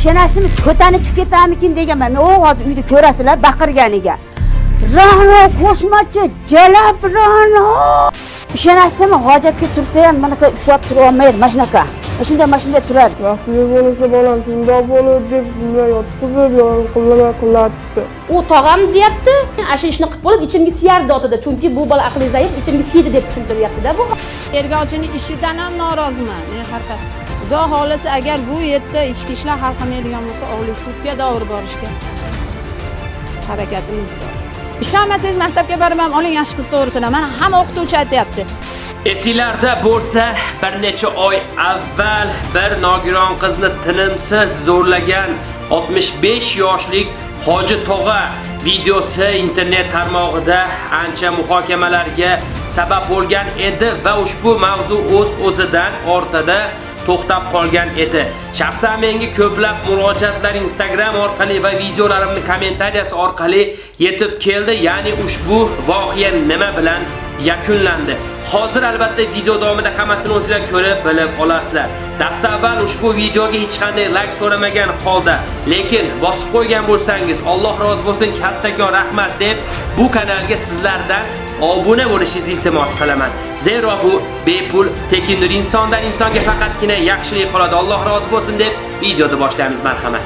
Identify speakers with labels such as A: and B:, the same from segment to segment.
A: ishonasizmi ko'tani chiqib ketarmikin deganman. Men hozir uyda ko'rasizlar baqirganiga. Rano qo'shmachi jalab rano ishonasizmi hojatga tursa ham bunaqa ushlab turib olmaydi mana shunaqa shunday mana shunday turadi
B: baxtli bo'lsa bolam shundoq bo'ladi deb bunday yotqizib qillamay qilatdi
C: u tog'am deyapti. Ana shu ishni qilib bo'lib ichimga siyardi otida. Chunki bu bola aqli zaif ichimga siydi deb tushuntiryaptida bu.
D: Tergovchining ishidan ham noroziman men haqiqat xudo xohlasa agar bu yerda ichki ishlar hal qilmaydigan bo'lsa oliy sudga davr borishga harakatimiz bor. Ishonmasangiz maktabga borib oling yaxshi qiz to'g'risida mana hamma o'qituvchi aytyapti
E: Esinglarda bo'lsa, bir necha oy avval bir nogiron qizni tinimsiz zo'rlagan 65 yoshlik Hoji tog'a videosi internet tarmog'ida ancha muhokamalarga sabab bo'lgan edi va ushbu mavzu o'z o'zidan ortada. To'xtab qolgan edi. Shaxsan menga ko'plab murojaatlar Instagram orqali va videolarimni kommentariyasi orqali yetib keldi. Ya'ni ushbu voqea nima bilan yakunlandi. Hozir albatta video davomida hammasini o'zingizlar ko'rib bilib olasizlar. Dastavval ushbu videoga hech qanday like so'ramagan holda, lekin bosib qo'ygan bo'lsangiz, Alloh rozi bo'lsin, kattakon rahmat deb bu kanalga sizlardan obuna bo'lishingizni iltimos qilaman. Zero bu bepul, tekindir insondan insonga faqatgina yaxshilik qoladi. Alloh rozi bo'lsin deb videoni boshlaymiz, marhamat.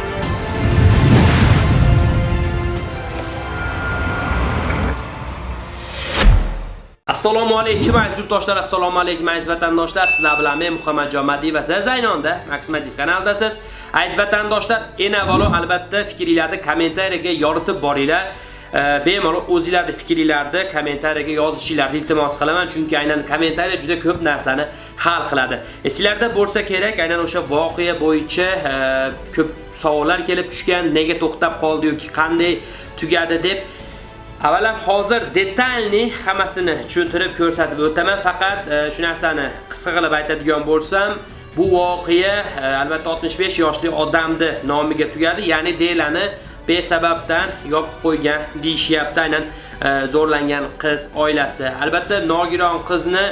E: Assalomu alaykum aziz yurtdoshlar, assalomu alaykum aziz vatandoshlar. Sizlar bilan men Muhammadjon Madiy va siz Zaynonda Maximativ kanaldasiz. Aziz vatandoshlar, eng avvalo albatta fikringizni kommentariyaga yoritib boringlar. Э, bemalol o'zingizlarni fikringizni kommentariyaga yozishingizni iltimos qilaman, chunki aynan kommentariya juda ko'p narsani hal qiladi. E, sizlarda bo'lsa kerak, aynan o'sha voqea bo'yicha e, ko'p savollar kelib tushgan, nega to'xtab qoldi yoki qanday tugadi deb Avvalam hozir detalni hammasini tushuntirib ko'rsatib o'taman, faqat e, shu narsani qisqa qilib aytadigan bo'lsam, bu voqea albatta 65 yoshli odamni nomiga tugadi, ya'ni Delani besababdan yopib qo'ygan deyishyapti aynan e, zo'rlangan qiz oilasi. Albatta nogiron qizni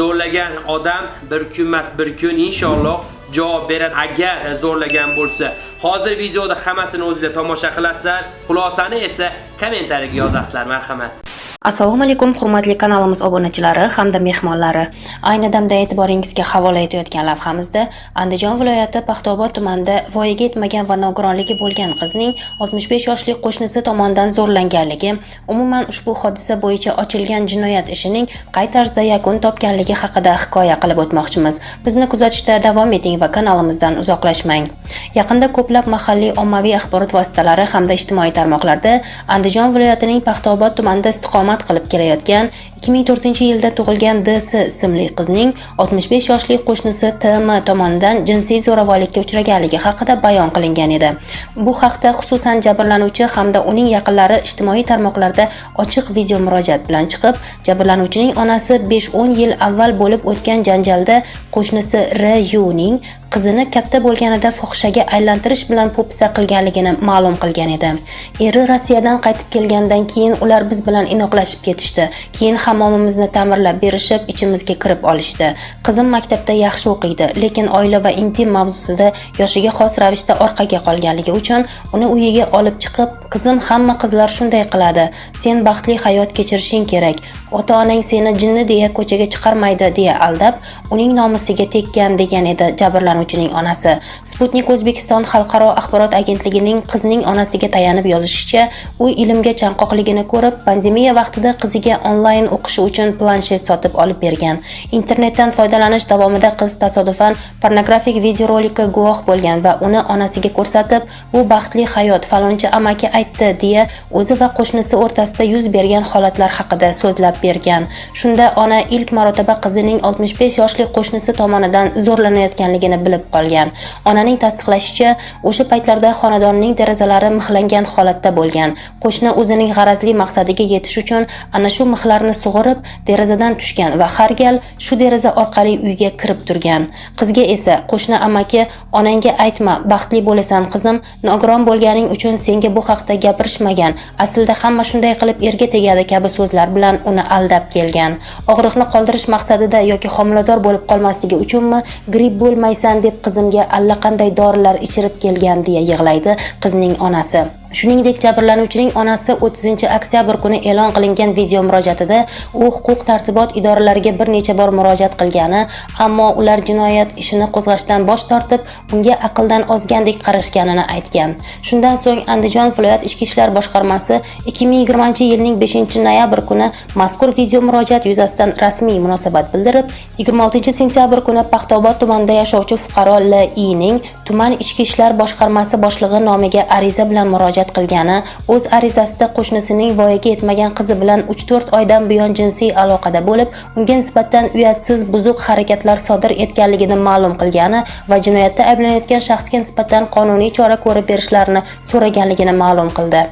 E: zo'rlagan odam bir kun emas, bir kun inshaalloh javob beradi agar zo'rlagan bo'lsa. Hozir videoda hammasini o'zingizlar tomosha qilasizlar, xulosani esa kommentariyaga yozasizlar, marhamat.
F: Assalomu alaykum hurmatli kanalimiz obunachilari hamda mehmonlari. Ayni damda e'tiboringizga havola etayotgan lavhamizda Andijon viloyati Paxtaobod tumanida voyaga yetmagan va nogironligi bo'lgan qizning 65 yoshli qo'shnisi tomonidan zo'rlanganligi, umuman ushbu hodisa bo'yicha ochilgan jinoyat ishining qay tarzda yakun topganligi haqida hikoya qilib o'tmoqchimiz. Bizni kuzatishda davom eting va kanalimizdan uzoqlashmang. Yaqinda ko'plab mahalliy ommaviy axborot vositalari hamda ijtimoiy tarmoqlarda Andijon viloyatining Paxtaobod tumanida istiqomat istiqomat qilib kelayotgan 2004-yilda tug'ilgan DS ismli qizning 65 yoshli qo'shnisi TM tomonidan jinsiy zo'ravonlikka uchraganligi haqida bayon qilingan edi. Bu haqda xususan jabrlanuvchi hamda uning yaqinlari ijtimoiy tarmoqlarda ochiq video murojaat bilan chiqib, jabrlanuvchining onasi 5-10 yil avval bo'lib o'tgan janjalda qo'shnisi R.U.ning qizini katta bo'lganida fohishaga aylantirish bilan po'pisa qilganligini ma'lum qilgan edi. Eri Rossiyadan qaytib kelgandan keyin ular biz bilan inoqlashib ketishdi. Keyin hammomimizni ta'mirlab berishib, ichimizga kirib olishdi. Qizim maktabda yaxshi o'qiydi, lekin oila va intim mavzusida yoshiga xos ravishda orqaga qolganligi uchun uni uyiga olib chiqib, qizim hamma qizlar shunday qiladi. Sen baxtli hayot kechirishing kerak. Ota-onang seni jinni deya ko'chaga chiqarmaydi deya aldab, uning nomusiga tekkan degan edi jabrlanuvchining onasi. Sputnik O'zbekiston xalqaro axborot agentligining qizning onasiga tayanib yozishicha, u ilmga chanqoqligini ko'rib, pandemiya vaqtida qiziga onlayn o'qishi uchun planshet sotib olib bergan. Internetdan foydalanish davomida qiz tasodifan pornografik videorolikka guvoh bo'lgan va uni onasiga ko'rsatib, "Bu baxtli hayot falonchi amaki aytdi" deya o'zi va qo'shnisi o'rtasida yuz bergan holatlar haqida so'zlab bergan. Shunda ona ilk marotaba qizining 65 yoshli qo'shnisi tomonidan zo'rlanayotganligini bilib qolgan. Onaning tasdiqlashicha, o'sha paytlarda xonadonning derazalari mixlangan holatda bo'lgan. Qo'shni o'zining g'arazli maqsadiga yetish uchun ana shu mixlarni sug'urib, derazadan tushgan va har gal shu deraza orqali uyga kirib turgan. Qizga esa qo'shni amaki onangga aytma, baxtli bo'lasan qizim, nogiron bo'lganing uchun senga bu haqda gapirishmagan aslida hamma shunday qilib erga tegadi kabi so'zlar bilan uni aldab kelgan og'riqni qoldirish maqsadida yoki homilador bo'lib qolmasligi uchunmi gripp bo'lmaysan deb qizimga allaqanday dorilar ichirib kelgan deya yig'laydi qizning onasi. Shuningdek, jabrlanuvchining onasi 30 oktyabr kuni e'lon qilingan video murojaatida u huquq tartibot idoralariga bir necha bor murojaat qilgani, ammo ular jinoyat ishini qo'zg'ashdan bosh tortib, unga aqldan ozgandek qarashganini aytgan. Shundan so'ng Andijon viloyat ichki ishlar boshqarmasi 2020-yilning 5-noyabr kuni mazkur video murojaat yuzasidan rasmiy munosabat bildirib, 26-sentyabr kuni Paxtaobod tumanida yashovchi fuqaro L.I.ning tuman ichki ishlar boshqarmasi boshlig'i nomiga ariza bilan murojaat murojaat qilgani, o'z arizasida qo'shnisining voyaga yetmagan qizi bilan 3-4 oydan buyon jinsiy aloqada bo'lib, unga nisbatan uyatsiz buzuq harakatlar sodir etganligini ma'lum qilgani va jinoyatda ayblanayotgan shaxsga nisbatan qonuniy chora ko'rib berishlarini so'raganligini ma'lum qildi.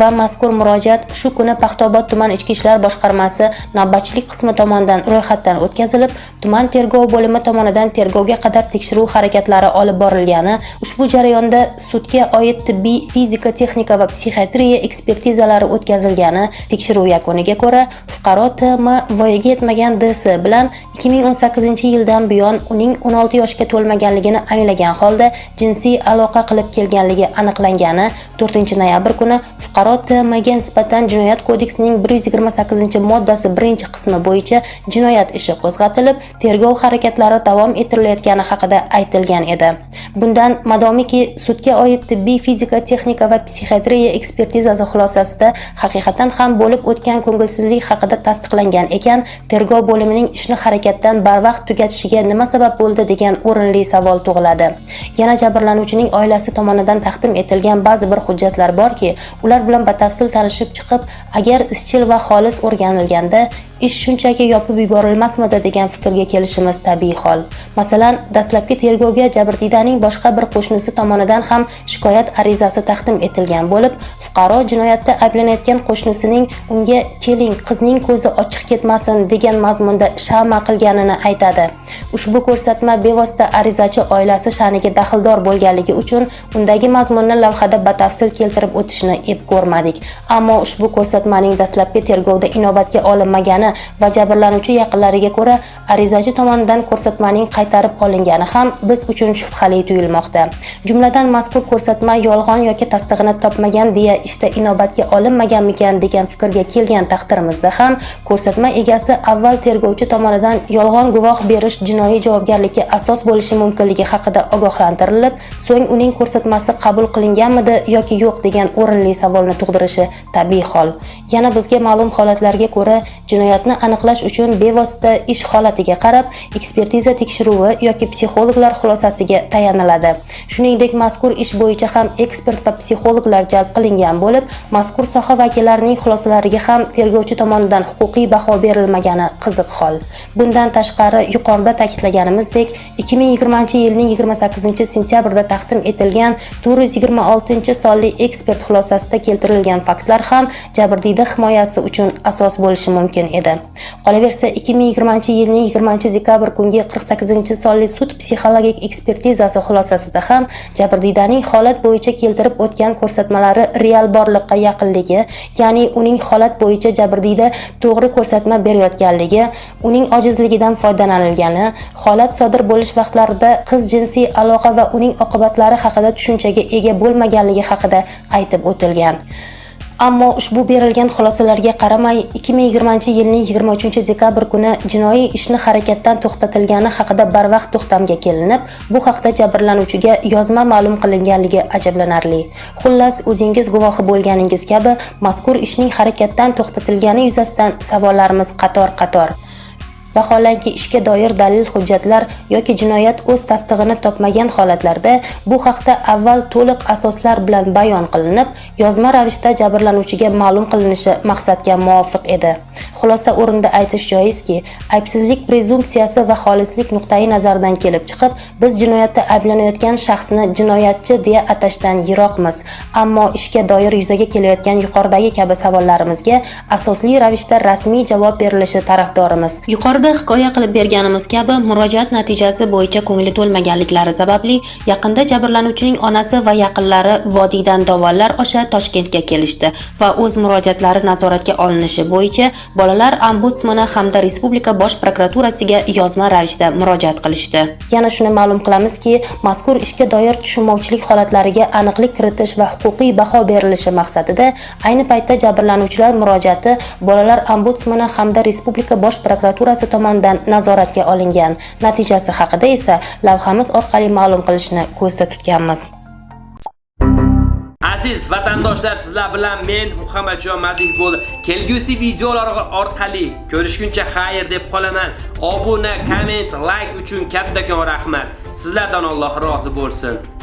F: Va mazkur murojaat shu kuni Paxtaobod tuman ichki ishlar boshqarmasi navbatchilik qismi tomonidan ro'yxatdan o'tkazilib, tuman tergov bo'limi tomonidan tergovga qadar tekshiruv harakatlari olib borilgani, ushbu jarayonda sudga oid tibbiy, fizika, texnika va psixiatriya ekspertizalari o'tkazilgani tekshiruv yakuniga ko'ra fuqaro T.M. voyaga yetmagan D.S. bilan 2018 yildan buyon uning 16 yoshga to'lmaganligini anglagan holda jinsiy aloqa qilib kelganligi aniqlangani 4 noyabr kuni fuqaro T.M.ga nisbatan jinoyat kodeksining 128 moddasi 1 qismi bo'yicha jinoyat ishi qo'zg'atilib tergov harakatlari davom ettirilayotgani haqida aytilgan edi bundan madomiki sudga oid tibbiy fizika texnika va psixiatriya ekspertizasi xulosasida haqiqatan ham bo'lib o'tgan ko'ngilsizlik haqida tasdiqlangan ekan. Tergov bo'limining ishni harakatdan barvaqt tugatishiga nima sabab bo'ldi degan o'rinli savol tug'iladi. Yana jabrlanuvchining oilasi tomonidan taqdim etilgan ba'zi bir hujjatlar borki ular bilan batafsil tanishib chiqib agar izchil va xolis o'rganilganda ish shunchaki yopib yuborilmasmidi degan fikrga kelishimiz tabiiy hol. Masalan dastlabki tergovga jabrdiydaning boshqa bir qo'shnisi tomonidan ham shikoyat arizasi taqdim etilgan bo'lib fuqaro jinoyatda ayblanayotgan qo'shnisining unga keling qizning ko'zi ochiq ketmasin degan mazmunda shama qilganini aytadi. Ushbu ko'rsatma bevosita arizachi oilasi sha'niga daxldor bo'lganligi uchun undagi mazmunni lavhada batafsil keltirib o'tishni ep ko'rmadik ammo ushbu ko'rsatmaning dastlabki tergovda inobatga olinmagani va jabrlanuvchi yaqinlariga ko'ra arizachi tomonidan ko'rsatmaning qaytarib olingani ham biz uchun shubhali tuyulmoqda. Jumladan mazkur ko'rsatma yolg'on yoki tasdig'ini topmagan deya ishda inobatga olinmaganmikan degan fikrga kelgan taqdirimizda ham ko'rsatma egasi avval tergovchi tomonidan yolg'on guvoh berish jinoiy javobgarlikka asos bo'lishi mumkinligi haqida ogohlantirilib so'ng uning ko'rsatmasi qabul qilinganmidi yoki yo'q degan o'rinli savolni tug'dirishi tabiiy hol. Yana bizga ma'lum holatlarga ko'ra jinoyat holatni aniqlash uchun bevosita ish holatiga qarab ekspertiza tekshiruvi yoki psixologlar xulosasiga tayaniladi. Shuningdek mazkur ish bo'yicha ham ekspert va psixologlar jalb qilingan bo'lib mazkur soha vakillarining xulosalariga ham tergovchi tomonidan huquqiy baho berilmagani qiziq hol. Bundan tashqari yuqorida ta'kidlaganimizdek 2020 yilning 28 sentyabrda taqdim etilgan 426 sonli ekspert xulosasida keltirilgan faktlar ham jabrdiyda himoyasi uchun asos bo'lishi mumkin edi. Qolaversa 2020 yilning 20 dekabr kungi 48 sonli sud psixologik ekspertizasi xulosasida ham jabrdiydaning holat bo'yicha keltirib o'tgan ko'rsatmalari real borliqqa yaqinligi ya'ni uning holat bo'yicha jabrdiyda to'g'ri ko'rsatma berayotganligi uning ojizligidan foydalanilgani holat sodir bo'lish vaqtlarida qiz jinsiy aloqa va uning oqibatlari haqida tushunchaga ega bo'lmaganligi haqida aytib o'tilgan. Ammo ushbu berilgan xulosalarga qaramay 2020 yilning 23 dekabr kuni jinoiy ishni harakatdan to'xtatilgani haqida barvaqt to'xtamga kelinib bu haqda jabrlanuvchiga yozma ma'lum qilinganligi ajablanarli. Xullas o'zingiz guvohi bo'lganingiz kabi mazkur ishning harakatdan to'xtatilgani yuzasidan savollarimiz qator qator vaholanki ishga doir dalil hujjatlar yoki jinoyat o'z tasdig'ini topmagan holatlarda bu haqda avval to'liq asoslar bilan bayon qilinib yozma ravishda jabrlanuvchiga ma'lum qilinishi maqsadga muvofiq edi. Xulosa o'rinda aytish joizki aybsizlik prezumpsiyasi va xolislik nuqtai nazaridan kelib chiqib biz jinoyatda ayblanayotgan shaxsni jinoyatchi deya atashdan yiroqmiz. Ammo ishga doir yuzaga kelayotgan yuqoridagi kabi savollarimizga asosli ravishda rasmiy javob berilishi tarafdorimiz. Yuqori Yuqorida hikoya qilib berganimiz kabi murojaat natijasi bo'yicha ko'ngli to'lmaganliklari sababli yaqinda jabrlanuvchining onasi va yaqinlari vodiydan dovonlar osha Toshkentga kelishdi va o'z murojaatlari nazoratga olinishi bo'yicha bolalar ombudsmani hamda respublika bosh prokuraturasiga yozma ravishda murojaat qilishdi. Yana shuni ma'lum qilamizki, mazkur ishga doir tushunmovchilik holatlariga aniqlik kiritish va huquqiy baho berilishi maqsadida ayni paytda jabrlanuvchilar murojaati bolalar ombudsmani hamda respublika bosh prokuraturasi tomonidan nazoratga olingan. Natijasi haqida esa lavhamiz orqali ma'lum qilishni ko'zda tutganmiz.
E: Aziz vatandoshlar, sizlar bilan men Muhammadjon Madih bo'l. Kelgusi videolar orqali ko'rishguncha xayr deb qolaman. Obuna, komment, like uchun kattakon rahmat. Sizlardan Alloh rozi bo'lsin.